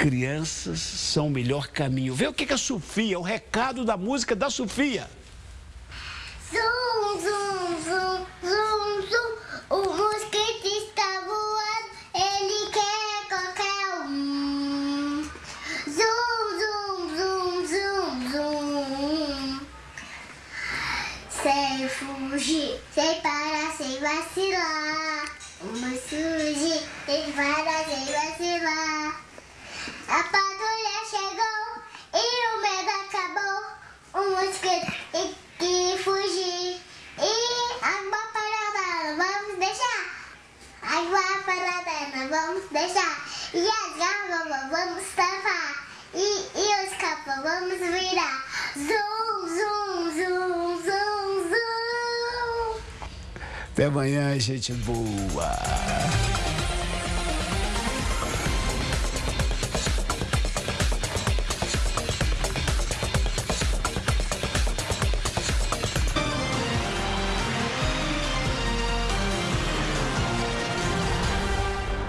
crianças são o melhor caminho. Vê o que, que a Sofia, o recado da música da Sofia. Zum, zum, zum, zum, zum. O mosquito está voando, ele quer qualquer um. Zum, zum, zum, zum, zum. Sem fugir, sem parar, sem vacilar. Vamos fugir, sem parar, sem vacilar. A patrulha chegou e o medo acabou. O mosquito tem que fugir. E água não vamos deixar. Água não vamos deixar. E as garrafas vamos tapar. E, e os capos vamos virar. Zum, zum, zum, zum, zum. Até amanhã, gente boa.